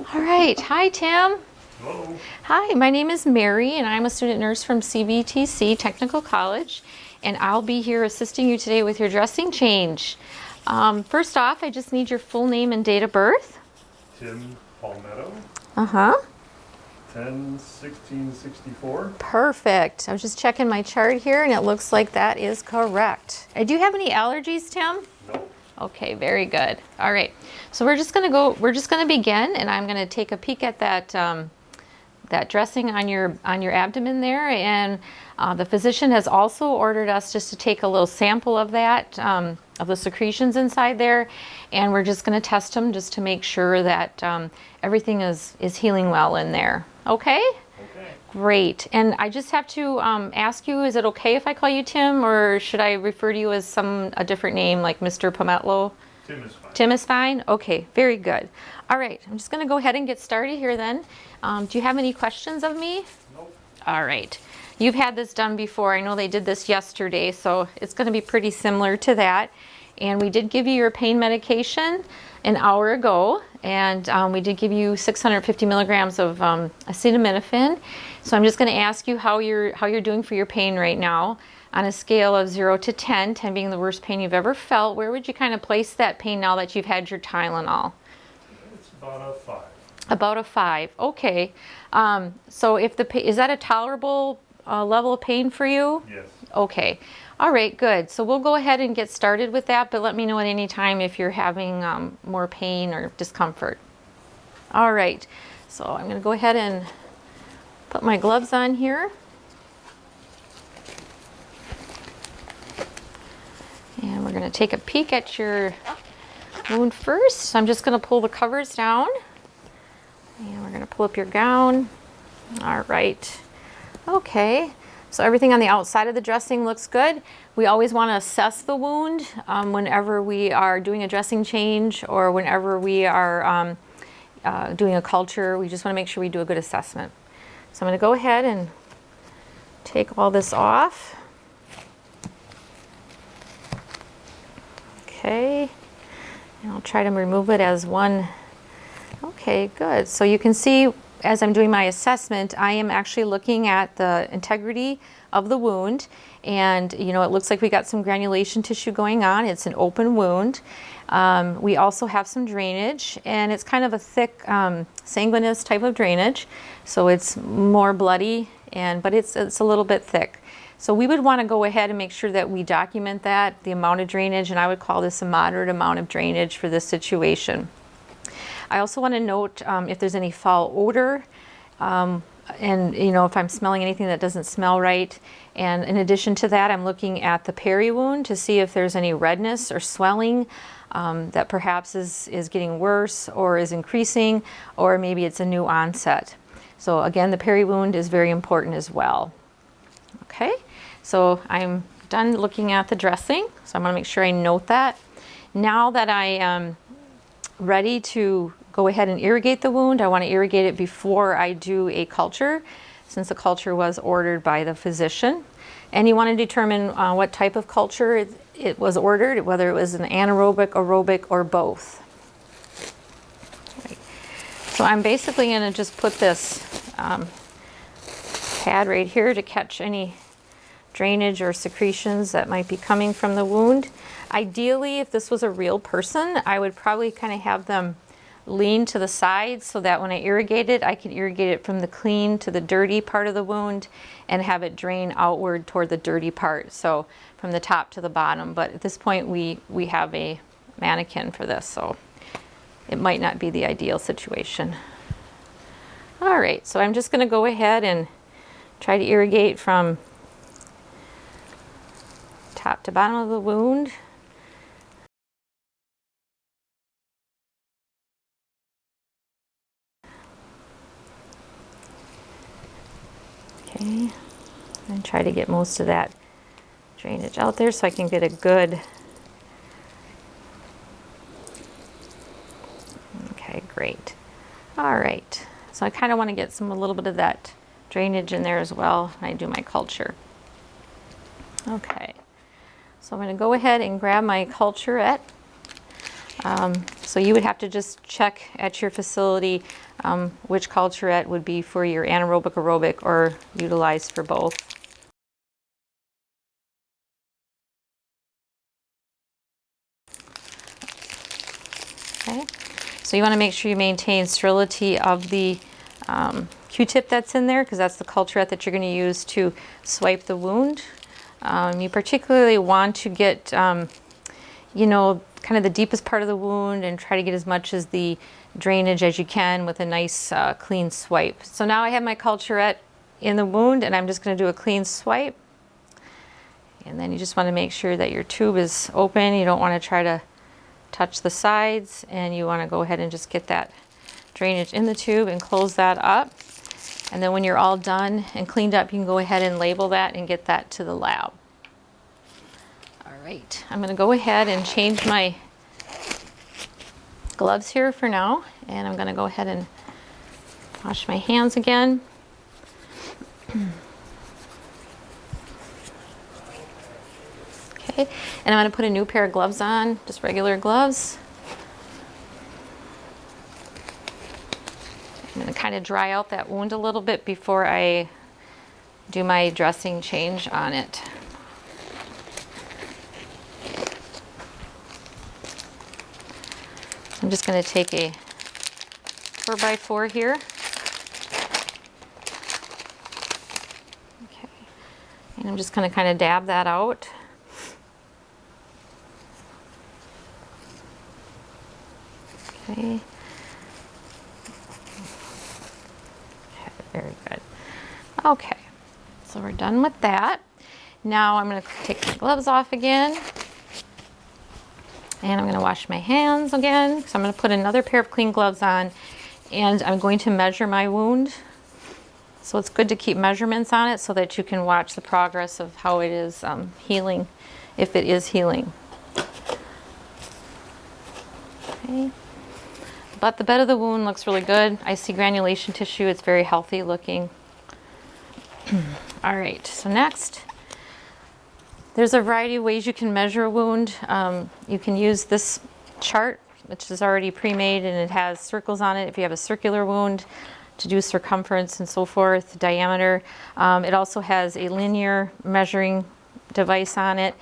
All right. Hi, Tim. Hello. Hi, my name is Mary, and I'm a student nurse from CVTC Technical College, and I'll be here assisting you today with your dressing change. Um, first off, I just need your full name and date of birth. Tim Palmetto, Uh huh. 10 16 64. Perfect. I was just checking my chart here, and it looks like that is correct. Uh, Do you have any allergies, Tim? Nope. Okay, very good. All right, so we're just gonna go. We're just gonna begin, and I'm gonna take a peek at that um, that dressing on your on your abdomen there. And uh, the physician has also ordered us just to take a little sample of that um, of the secretions inside there, and we're just gonna test them just to make sure that um, everything is is healing well in there. Okay. Great. And I just have to um, ask you, is it okay if I call you Tim or should I refer to you as some a different name like Mr. Palmetto? Tim is fine. Tim is fine? Okay, very good. All right, I'm just gonna go ahead and get started here then. Um, do you have any questions of me? Nope. All right. You've had this done before. I know they did this yesterday, so it's gonna be pretty similar to that. And we did give you your pain medication an hour ago, and um, we did give you 650 milligrams of um, acetaminophen. So I'm just gonna ask you how you're, how you're doing for your pain right now. On a scale of zero to 10, 10 being the worst pain you've ever felt, where would you kind of place that pain now that you've had your Tylenol? It's about a 5. About a five, okay. Um, so if the, is that a tolerable uh, level of pain for you? Yes. Okay, all right, good. So we'll go ahead and get started with that, but let me know at any time if you're having um, more pain or discomfort. All right, so I'm gonna go ahead and put my gloves on here. And we're gonna take a peek at your wound first. So I'm just gonna pull the covers down. And we're gonna pull up your gown. All right. Okay. So everything on the outside of the dressing looks good. We always want to assess the wound um, whenever we are doing a dressing change or whenever we are um, uh, doing a culture. We just want to make sure we do a good assessment. So I'm going to go ahead and take all this off. Okay. And I'll try to remove it as one Okay, good. So you can see as I'm doing my assessment, I am actually looking at the integrity of the wound. And, you know, it looks like we got some granulation tissue going on. It's an open wound. Um, we also have some drainage, and it's kind of a thick um, sanguineous type of drainage. So it's more bloody, and but it's, it's a little bit thick. So we would want to go ahead and make sure that we document that, the amount of drainage, and I would call this a moderate amount of drainage for this situation. I also want to note um, if there's any foul odor um, and you know if I'm smelling anything that doesn't smell right. And in addition to that, I'm looking at the peri wound to see if there's any redness or swelling um, that perhaps is, is getting worse or is increasing or maybe it's a new onset. So again, the peri wound is very important as well. Okay, so I'm done looking at the dressing. So I'm gonna make sure I note that. Now that I am ready to go ahead and irrigate the wound, I wanna irrigate it before I do a culture, since the culture was ordered by the physician. And you wanna determine uh, what type of culture it, was ordered, whether it was an anaerobic, aerobic, or both. So I'm basically gonna just put this um, pad right here to catch any drainage or secretions that might be coming from the wound. Ideally, if this was a real person, I would probably kind of have them lean to the side so that when I irrigate it, I can irrigate it from the clean to the dirty part of the wound and have it drain outward toward the dirty part. So from the top to the bottom. But at this point, we, we have a mannequin for this, so it might not be the ideal situation. All right, so I'm just gonna go ahead and try to irrigate from top to bottom of the wound. Try to get most of that drainage out there so I can get a good Okay, great. All right, so I kind of want to get some a little bit of that drainage in there as well when I do my culture. Okay, so I'm going to go ahead and grab my culturette. Um, So you would have to just check at your facility um, which culturette would be for your anaerobic aerobic or utilized for both. Okay, so you want to make sure you maintain sterility of the um, Q-tip that's in there because that's the culturette that you're going to use to swipe the wound. Um, you particularly want to get, um, you know, kind of the deepest part of the wound and try to get as much as the drainage as you can with a nice uh, clean swipe. So now I have my culturette in the wound and I'm just going to do a clean swipe. And then you just want to make sure that your tube is open. You don't want to try to touch the sides and you want to go ahead and just get that drainage in the tube and close that up. And then when you're all done and cleaned up, you can go ahead and label that and get that to the lab. All right, I'm gonna go ahead and change my gloves here for now. And I'm gonna go ahead and wash my hands again. Okay, and I'm gonna put a new pair of gloves on, just regular gloves. I'm to kind of dry out that wound a little bit before I do my dressing change on it. I'm just going to take a 4x4 here. Okay. And I'm just going to kind of dab that out. Okay. Very good. Okay, so we're done with that. Now I'm going to take my gloves off again. And I'm going to wash my hands again. So I'm going to put another pair of clean gloves on. And I'm going to measure my wound. So it's good to keep measurements on it so that you can watch the progress of how it is um, healing, if it is healing. Okay. But the bed of the wound looks really good. I see granulation tissue. It's very healthy looking. All right, so next, there's a variety of ways you can measure a wound. Um, you can use this chart, which is already pre-made and it has circles on it if you have a circular wound to do circumference and so forth, diameter. Um, it also has a linear measuring device on it.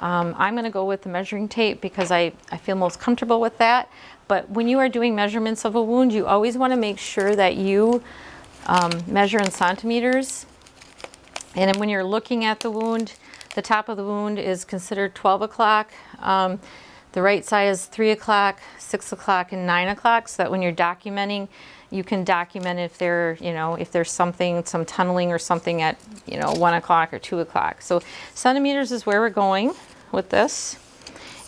Um, I'm going to go with the measuring tape because I, I feel most comfortable with that. But when you are doing measurements of a wound, you always want to make sure that you um, measure in centimeters. And when you're looking at the wound, the top of the wound is considered 12 o'clock. Um, the right side is 3 o'clock, 6 o'clock, and 9 o'clock, so that when you're documenting, you can document if there, you know, if there's something, some tunneling or something at, you know, 1 o'clock or 2 o'clock. So centimeters is where we're going with this.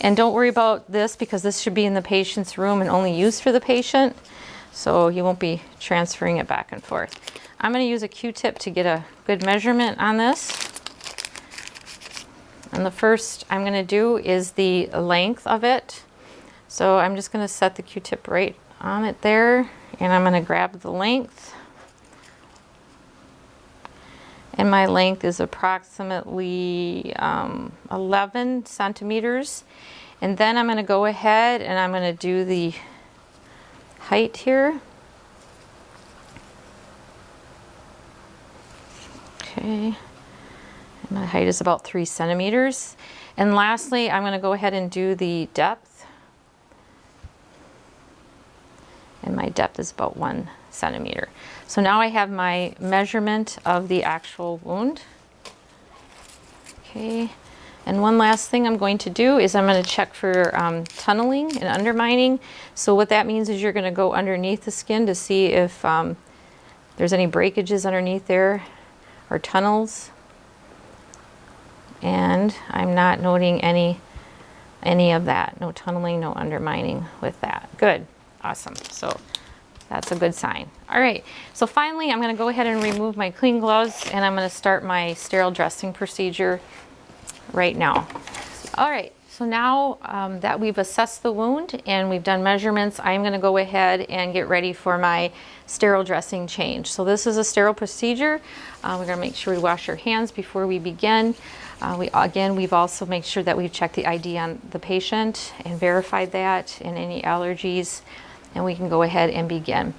And don't worry about this because this should be in the patient's room and only used for the patient. So you won't be transferring it back and forth. I'm going to use a Q-tip to get a good measurement on this. And the first I'm going to do is the length of it. So I'm just going to set the Q-tip right on it there and I'm going to grab the length. And my length is approximately um, 11 centimeters. And then I'm going to go ahead and I'm going to do the height here. Okay. My height is about three centimeters. And lastly, I'm going to go ahead and do the depth. And my depth is about one centimeter. So now I have my measurement of the actual wound. Okay. And one last thing I'm going to do is I'm going to check for um, tunneling and undermining. So what that means is you're going to go underneath the skin to see if um, there's any breakages underneath there or tunnels. And I'm not noting any any of that. No tunneling, no undermining with that. Good. Awesome. So that's a good sign. All right. So finally, I'm going to go ahead and remove my clean gloves and I'm going to start my sterile dressing procedure right now. All right. So now um, that we've assessed the wound and we've done measurements, I'm going to go ahead and get ready for my sterile dressing change. So this is a sterile procedure. Uh, we're going to make sure we wash our hands before we begin. Uh, we, again, we've also made sure that we've checked the ID on the patient and verified that and any allergies, and we can go ahead and begin.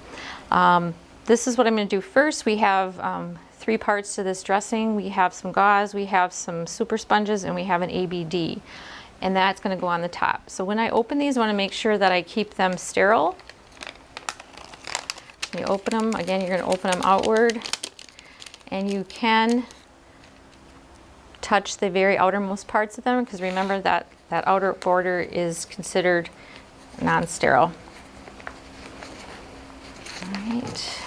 Um, this is what I'm going to do first. We have um, three parts to this dressing. We have some gauze, we have some super sponges, and we have an ABD. And that's going to go on the top. So when I open these, I want to make sure that I keep them sterile. You open them, again, you're going to open them outward, and you can touch the very outermost parts of them because remember that that outer border is considered non-sterile. All right.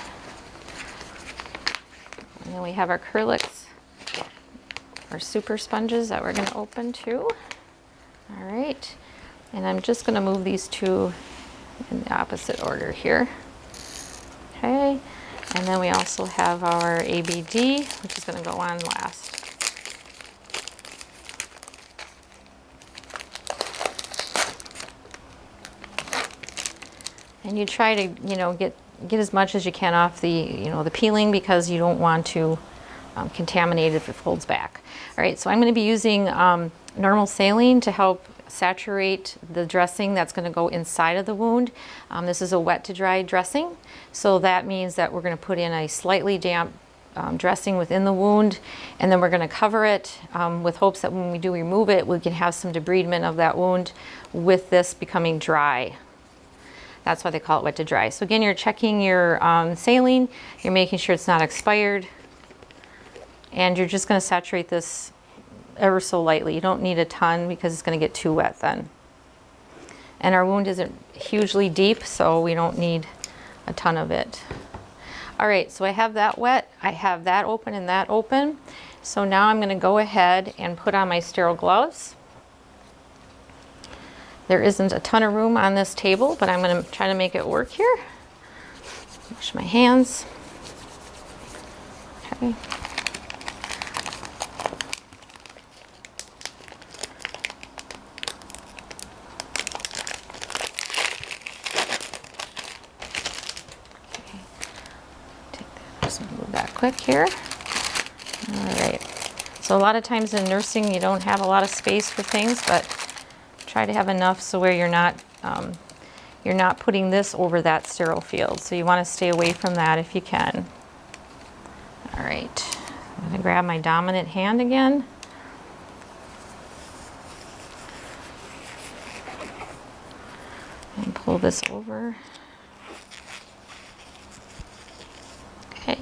And then we have our Kerlix, our super sponges that we're going to open too. All right. And I'm just going to move these two in the opposite order here. Okay. And then we also have our ABD, which is going to go on last. And you try to, you know, get get as much as you can off the, you know, the peeling because you don't want to um, contaminate it if it folds back. All right, so I'm going to be using um, normal saline to help saturate the dressing that's going to go inside of the wound. Um, this is a wet to dry dressing, so that means that we're going to put in a slightly damp um, dressing within the wound and then we're going to cover it um, with hopes that when we do remove it we can have some debridement of that wound with this becoming dry. That's why they call it wet to dry. So again, you're checking your um, saline, you're making sure it's not expired, and you're just gonna saturate this ever so lightly. You don't need a ton because it's gonna get too wet then. And our wound isn't hugely deep, so we don't need a ton of it. All right, so I have that wet, I have that open and that open. So now I'm gonna go ahead and put on my sterile gloves. There isn't a ton of room on this table, but I'm going to try to make it work here. Wash my hands. Okay. Here. All right. So a lot of times in nursing, you don't have a lot of space for things, but try to have enough so where you're not um, you're not putting this over that sterile field. So you want to stay away from that if you can. All right, I'm going to grab my dominant hand again. And pull this over. Okay,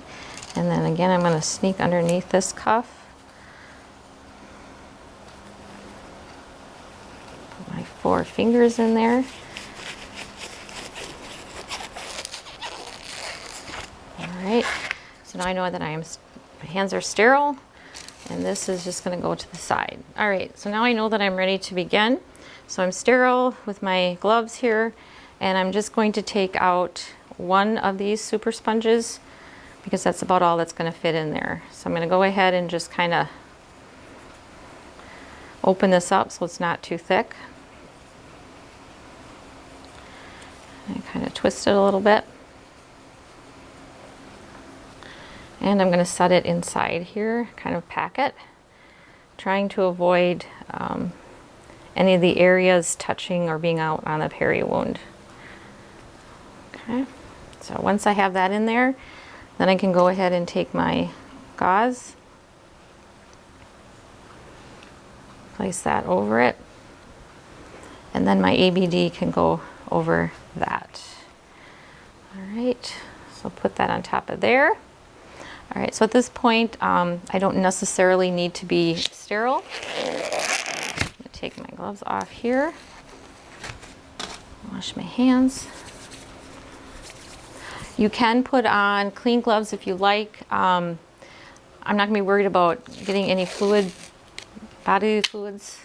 and then again I'm going to sneak underneath this cuff. Four fingers in there. All right, so now I know that I am, my hands are sterile and this is just gonna go to the side. All right, so now I know that I'm ready to begin. So I'm sterile with my gloves here and I'm just going to take out one of these super sponges because that's about all that's gonna fit in there. So I'm gonna go ahead and just kind of open this up so it's not too thick. And kind of twist it a little bit. And I'm going to set it inside here, kind of pack it, trying to avoid um, any of the areas touching or being out on the peri wound. Okay, so once I have that in there, then I can go ahead and take my gauze, place that over it, and then my ABD can go over that. All right, so put that on top of there. All right, so at this point, um, I don't necessarily need to be sterile. take my gloves off here. Wash my hands. You can put on clean gloves if you like. Um, I'm not gonna be worried about getting any fluid, body fluids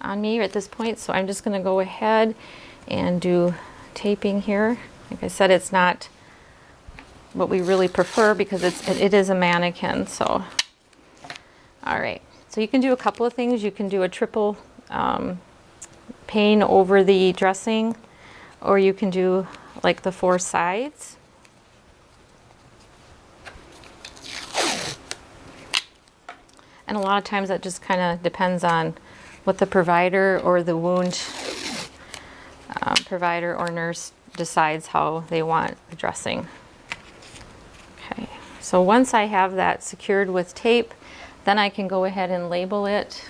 on me at this point, so I'm just gonna go ahead and do taping here. Like I said, it's not what we really prefer because it's, it, it is a mannequin. So, all right. So you can do a couple of things. You can do a triple um, pane over the dressing, or you can do like the four sides. And a lot of times that just kind of depends on what the provider or the wound um, provider or nurse decides how they want the dressing. Okay, so once I have that secured with tape, then I can go ahead and label it.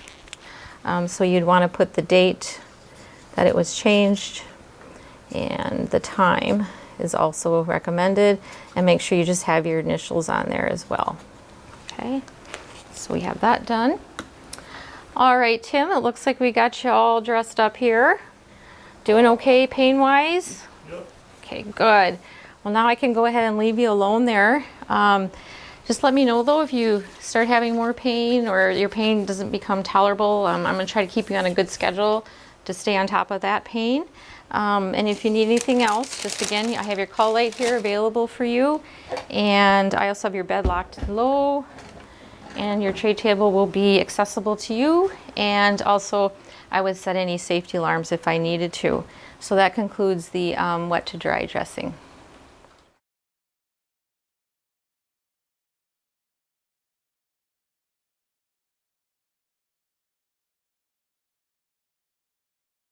Um, so you'd want to put the date that it was changed and the time is also recommended and make sure you just have your initials on there as well. Okay, so we have that done. All right, Tim, it looks like we got you all dressed up here. Doing okay pain-wise? Okay, good. Well, now I can go ahead and leave you alone there. Um, just let me know though if you start having more pain or your pain doesn't become tolerable. Um, I'm going to try to keep you on a good schedule to stay on top of that pain. Um, and if you need anything else, just again, I have your call light here available for you. And I also have your bed locked low and your tray table will be accessible to you. And also I would set any safety alarms if I needed to. So that concludes the um, wet to dry dressing.